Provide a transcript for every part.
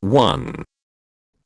1.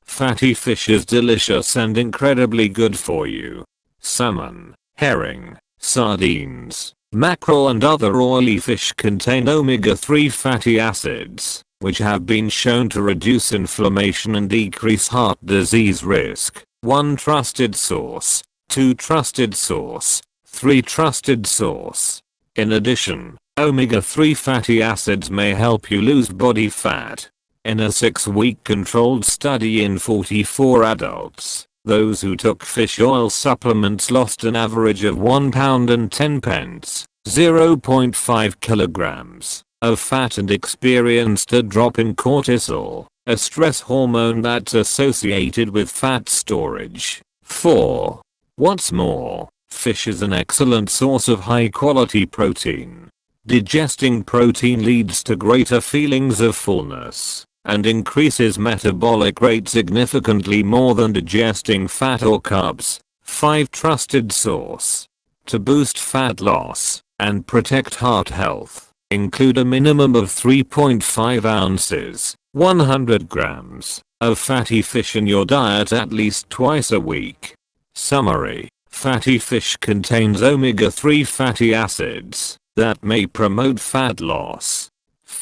Fatty fish is delicious and incredibly good for you. Salmon, herring, sardines, mackerel and other oily fish contain omega-3 fatty acids, which have been shown to reduce inflammation and decrease heart disease risk. 1 trusted source, 2 trusted source, 3 trusted source. In addition, omega-3 fatty acids may help you lose body fat. In a 6-week controlled study in 44 adults, those who took fish oil supplements lost an average of 1 pound and 10 pence, 0.5 kilograms, of fat and experienced a drop in cortisol, a stress hormone that's associated with fat storage. 4. What's more, fish is an excellent source of high quality protein. Digesting protein leads to greater feelings of fullness and increases metabolic rate significantly more than digesting fat or carbs. 5 Trusted source. To boost fat loss and protect heart health, include a minimum of 3.5 ounces, 100 grams, of fatty fish in your diet at least twice a week. Summary. Fatty fish contains omega-3 fatty acids that may promote fat loss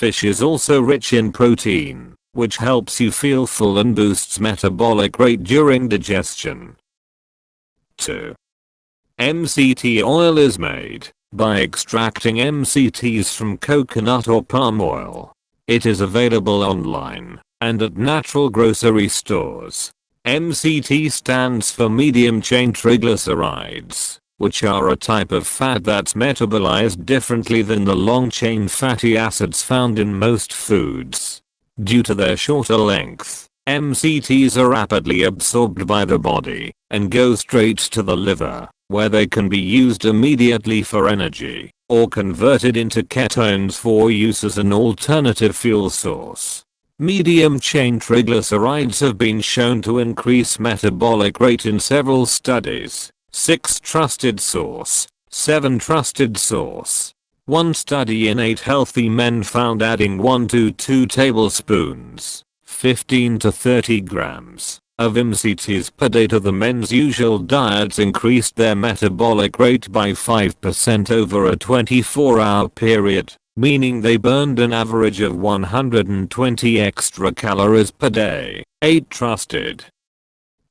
Fish is also rich in protein, which helps you feel full and boosts metabolic rate during digestion. 2. MCT oil is made by extracting MCTs from coconut or palm oil. It is available online and at natural grocery stores. MCT stands for medium chain triglycerides which are a type of fat that's metabolized differently than the long-chain fatty acids found in most foods. Due to their shorter length, MCTs are rapidly absorbed by the body and go straight to the liver, where they can be used immediately for energy, or converted into ketones for use as an alternative fuel source. Medium chain triglycerides have been shown to increase metabolic rate in several studies, 6 trusted source, 7 trusted source. One study in 8 healthy men found adding 1 to 2 tablespoons, 15 to 30 grams, of MCTs per day to the men's usual diets increased their metabolic rate by 5% over a 24 hour period, meaning they burned an average of 120 extra calories per day. 8 trusted.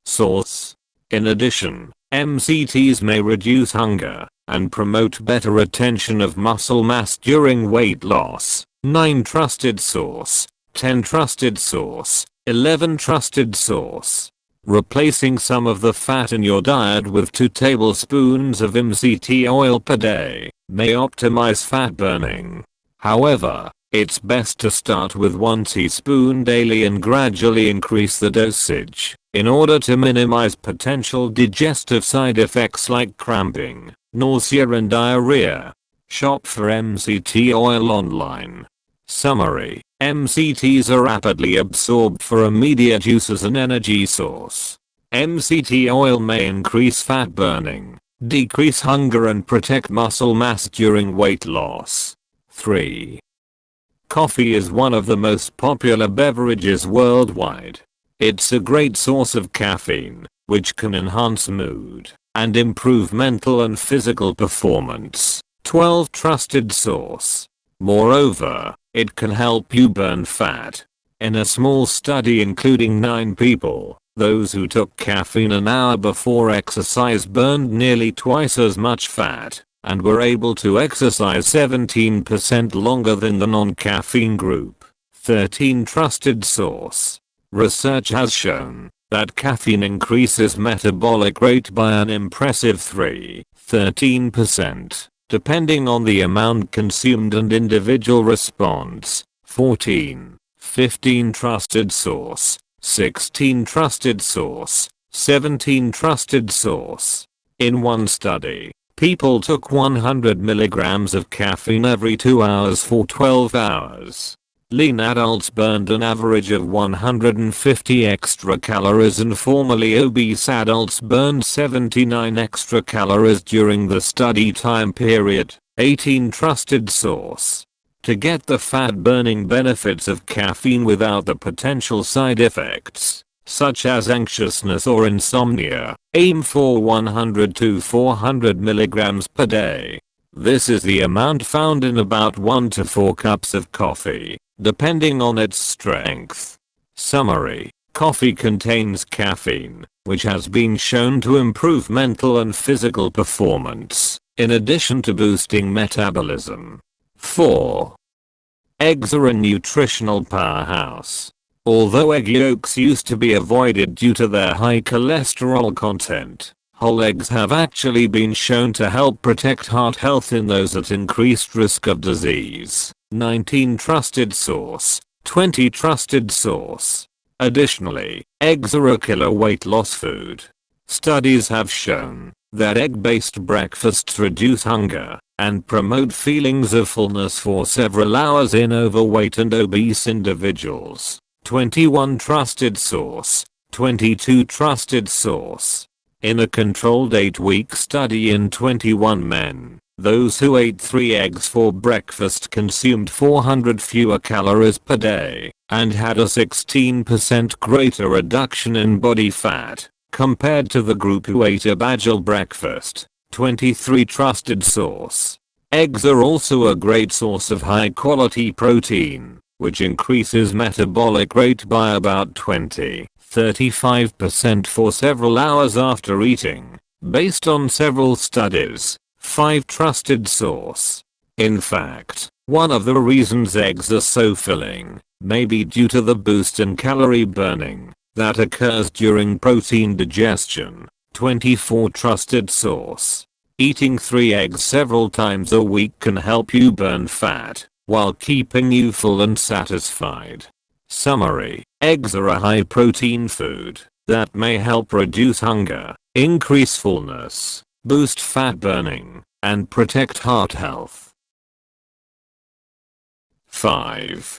Source. In addition, MCTs may reduce hunger and promote better retention of muscle mass during weight loss. 9 trusted source, 10 trusted source, 11 trusted source. Replacing some of the fat in your diet with 2 tablespoons of MCT oil per day may optimize fat burning. However, it's best to start with 1 teaspoon daily and gradually increase the dosage. In order to minimize potential digestive side effects like cramping, nausea and diarrhea. Shop for MCT oil online. Summary. MCTs are rapidly absorbed for immediate use as an energy source. MCT oil may increase fat burning, decrease hunger and protect muscle mass during weight loss. 3. Coffee is one of the most popular beverages worldwide. It's a great source of caffeine, which can enhance mood and improve mental and physical performance. 12 Trusted source. Moreover, it can help you burn fat. In a small study including 9 people, those who took caffeine an hour before exercise burned nearly twice as much fat and were able to exercise 17% longer than the non-caffeine group. 13 Trusted source. Research has shown that caffeine increases metabolic rate by an impressive 3, 13%, depending on the amount consumed and individual response. 14, 15 trusted source, 16 trusted source, 17 trusted source. In one study, people took 100 milligrams of caffeine every 2 hours for 12 hours. Lean adults burned an average of 150 extra calories and formerly obese adults burned 79 extra calories during the study time period. 18 Trusted source. to get the fat burning benefits of caffeine without the potential side effects, such as anxiousness or insomnia, aim for 100 to 400 milligrams per day. This is the amount found in about 1 to 4 cups of coffee, depending on its strength. Summary. Coffee contains caffeine, which has been shown to improve mental and physical performance, in addition to boosting metabolism. 4. Eggs are a nutritional powerhouse. Although egg yolks used to be avoided due to their high cholesterol content, whole eggs have actually been shown to help protect heart health in those at increased risk of disease. 19 Trusted source. 20 Trusted source. Additionally, eggs are a killer weight loss food. Studies have shown that egg-based breakfasts reduce hunger and promote feelings of fullness for several hours in overweight and obese individuals. 21 Trusted source. 22 Trusted source. In a controlled 8-week study in 21 men, those who ate 3 eggs for breakfast consumed 400 fewer calories per day and had a 16% greater reduction in body fat compared to the group who ate a bagel breakfast. 23 Trusted source. Eggs are also a great source of high quality protein, which increases metabolic rate by about 20-35% for several hours after eating, based on several studies. 5 Trusted source. In fact, one of the reasons eggs are so filling may be due to the boost in calorie burning that occurs during protein digestion. 24 Trusted source. Eating 3 eggs several times a week can help you burn fat while keeping you full and satisfied. Summary. Eggs are a high protein food that may help reduce hunger, increase fullness, boost fat burning, and protect heart health. 5.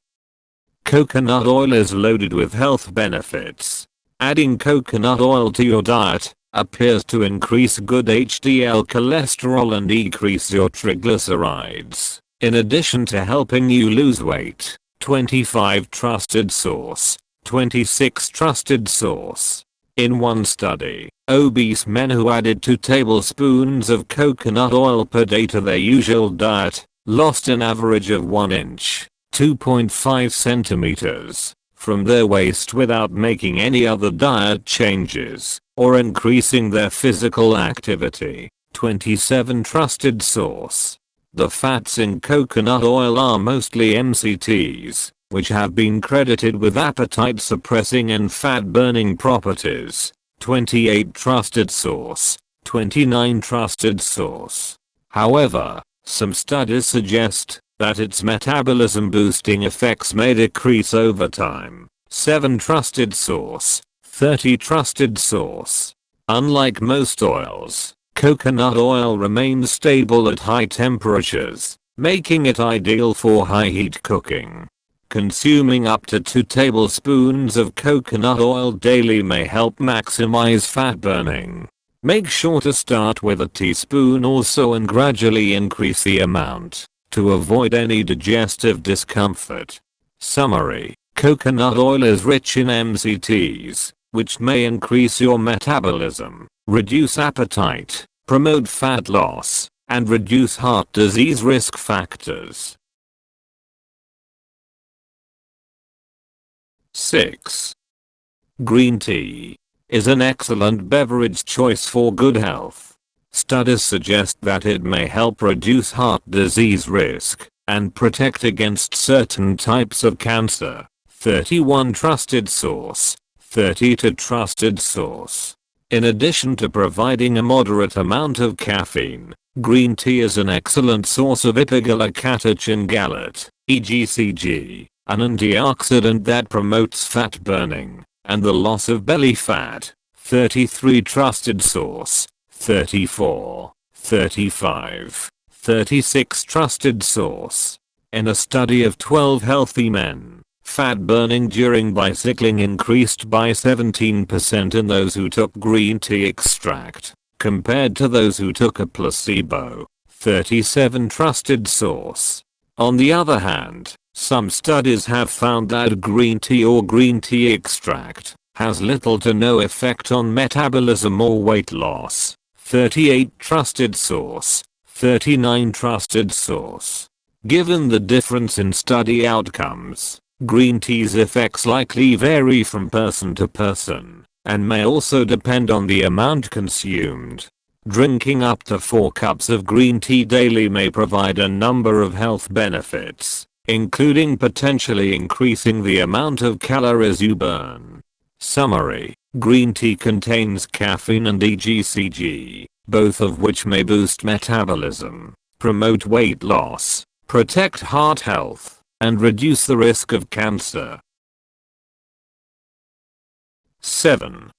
Coconut oil is loaded with health benefits. Adding coconut oil to your diet appears to increase good HDL cholesterol and decrease your triglycerides, in addition to helping you lose weight. 25 Trusted Source 26 Trusted Source In one study, obese men who added 2 tablespoons of coconut oil per day to their usual diet lost an average of 1 inch 2.5 centimeters from their waist without making any other diet changes or increasing their physical activity. 27 Trusted source. The fats in coconut oil are mostly MCTs, which have been credited with appetite suppressing and fat burning properties. 28 Trusted source. 29 Trusted source. However, some studies suggest that its metabolism boosting effects may decrease over time. 7 Trusted source. 30 Trusted source. Unlike most oils, coconut oil remains stable at high temperatures, making it ideal for high heat cooking. Consuming up to 2 tablespoons of coconut oil daily may help maximize fat burning. Make sure to start with a teaspoon or so and gradually increase the amount to avoid any digestive discomfort. Summary. Coconut oil is rich in MCTs, which may increase your metabolism, reduce appetite, promote fat loss, and reduce heart disease risk factors. 6. Green tea is an excellent beverage choice for good health. Studies suggest that it may help reduce heart disease risk and protect against certain types of cancer. 31 Trusted Source 32 Trusted Source In addition to providing a moderate amount of caffeine, green tea is an excellent source of epigallocatechin gallate, EGCG, an antioxidant that promotes fat burning and the loss of belly fat. 33 Trusted Source 34, 35, 36 Trusted source. In a study of 12 healthy men, fat burning during bicycling increased by 17% in those who took green tea extract, compared to those who took a placebo. 37 Trusted source. On the other hand, some studies have found that green tea or green tea extract has little to no effect on metabolism or weight loss. 38 trusted source. 39 trusted source. Given the difference in study outcomes, green tea's effects likely vary from person to person, and may also depend on the amount consumed. Drinking up to 4 cups of green tea daily may provide a number of health benefits, including potentially increasing the amount of calories you burn. Summary. Green tea contains caffeine and EGCG, both of which may boost metabolism, promote weight loss, protect heart health, and reduce the risk of cancer. 7.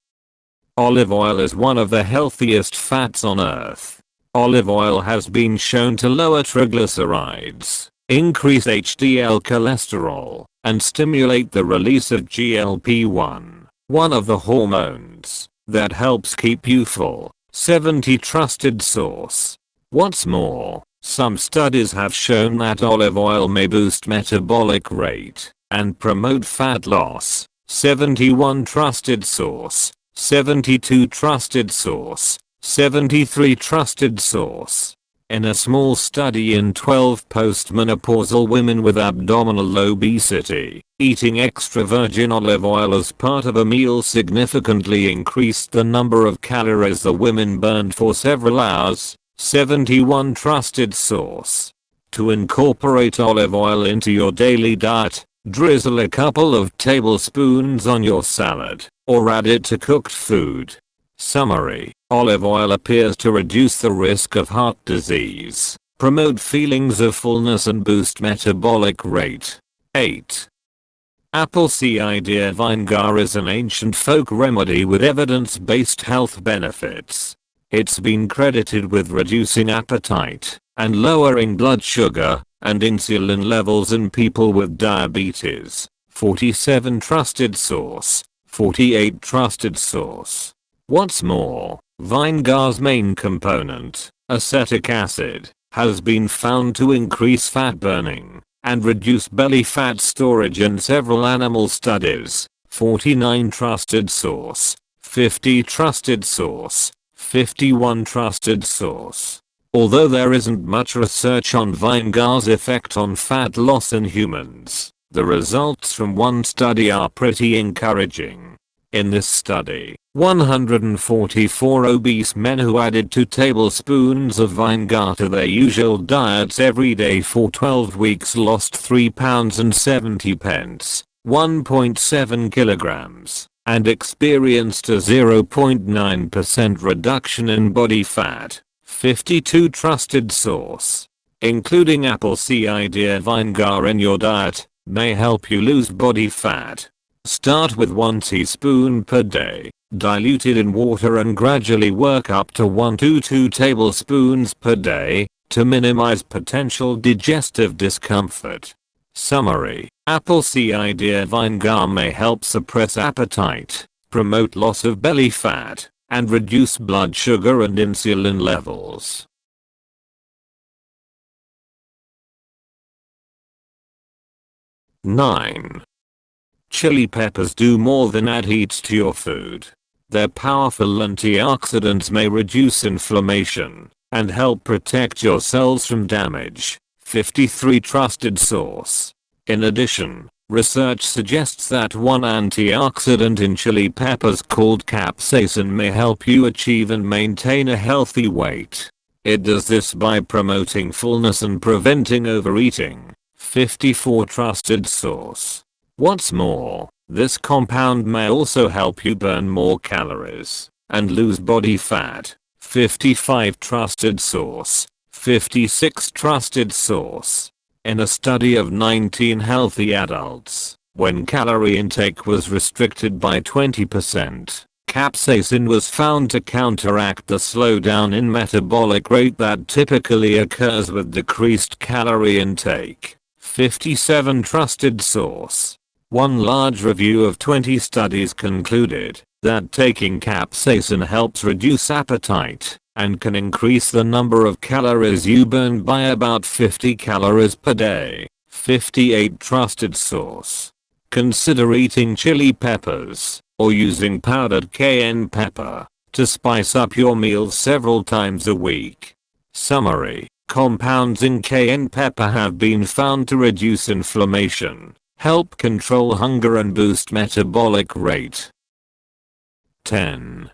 Olive oil is one of the healthiest fats on earth. Olive oil has been shown to lower triglycerides, increase HDL cholesterol, and stimulate the release of GLP-1, one of the hormones that helps keep you full. 70 trusted source. What's more, some studies have shown that olive oil may boost metabolic rate and promote fat loss. 71 trusted source. 72 trusted source, 73 trusted source. In a small study in 12 postmenopausal women with abdominal obesity, eating extra virgin olive oil as part of a meal significantly increased the number of calories the women burned for several hours. 71 trusted source. To incorporate olive oil into your daily diet, drizzle a couple of tablespoons on your salad or add it to cooked food. Summary, olive oil appears to reduce the risk of heart disease, promote feelings of fullness and boost metabolic rate. 8. Apple cider vinegar is an ancient folk remedy with evidence-based health benefits. It's been credited with reducing appetite and lowering blood sugar and insulin levels in people with diabetes. 47 Trusted source 48 Trusted source. What's more, Vinegar's main component, acetic acid, has been found to increase fat burning and reduce belly fat storage in several animal studies. 49 Trusted source. 50 Trusted source. 51 Trusted source. Although there isn't much research on Vinegar's effect on fat loss in humans, the results from one study are pretty encouraging. In this study, 144 obese men who added 2 tablespoons of vinegar to their usual diets every day for 12 weeks lost 3 pounds and 70 pence, 1.7 kilograms, and experienced a 0.9% reduction in body fat. 52 trusted source. Including apple cider vinegar in your diet may help you lose body fat. Start with 1 teaspoon per day, diluted in water and gradually work up to 1 to 2 tablespoons per day to minimize potential digestive discomfort. Summary, apple cider vinegar may help suppress appetite, promote loss of belly fat, and reduce blood sugar and insulin levels. 9. Chili peppers do more than add heat to your food. Their powerful antioxidants may reduce inflammation and help protect your cells from damage. 53 Trusted source. In addition, research suggests that one antioxidant in chili peppers called capsaicin may help you achieve and maintain a healthy weight. It does this by promoting fullness and preventing overeating. 54 Trusted source. What's more, this compound may also help you burn more calories and lose body fat. 55 Trusted source. 56 Trusted source. In a study of 19 healthy adults, when calorie intake was restricted by 20%, capsaicin was found to counteract the slowdown in metabolic rate that typically occurs with decreased calorie intake. 57 Trusted source. One large review of 20 studies concluded that taking capsaicin helps reduce appetite and can increase the number of calories you burn by about 50 calories per day. 58 Trusted source. Consider eating chili peppers, or using powdered cayenne pepper, to spice up your meals several times a week. Summary. Compounds in cayenne pepper have been found to reduce inflammation, help control hunger and boost metabolic rate. 10.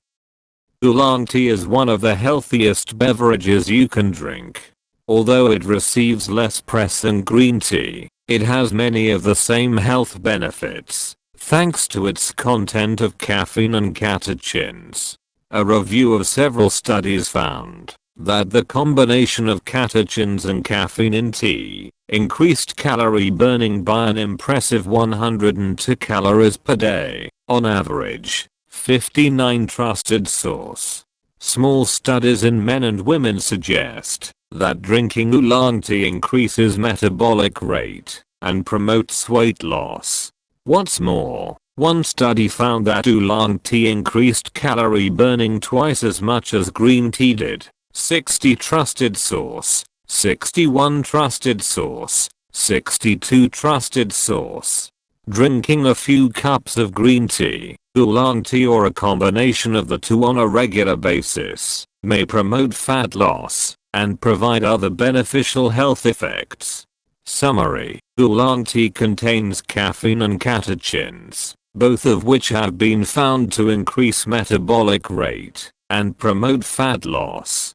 Oolong tea is one of the healthiest beverages you can drink. Although it receives less press than green tea, it has many of the same health benefits, thanks to its content of caffeine and catechins. A review of several studies found that the combination of catechins and caffeine in tea increased calorie burning by an impressive 102 calories per day, on average. 59 Trusted source. Small studies in men and women suggest that drinking oolong tea increases metabolic rate and promotes weight loss. What's more, one study found that oolong tea increased calorie burning twice as much as green tea did. 60 trusted source, 61 trusted source, 62 trusted source. Drinking a few cups of green tea, oolong tea or a combination of the two on a regular basis may promote fat loss and provide other beneficial health effects. Summary, oolong tea contains caffeine and catechins, both of which have been found to increase metabolic rate and promote fat loss.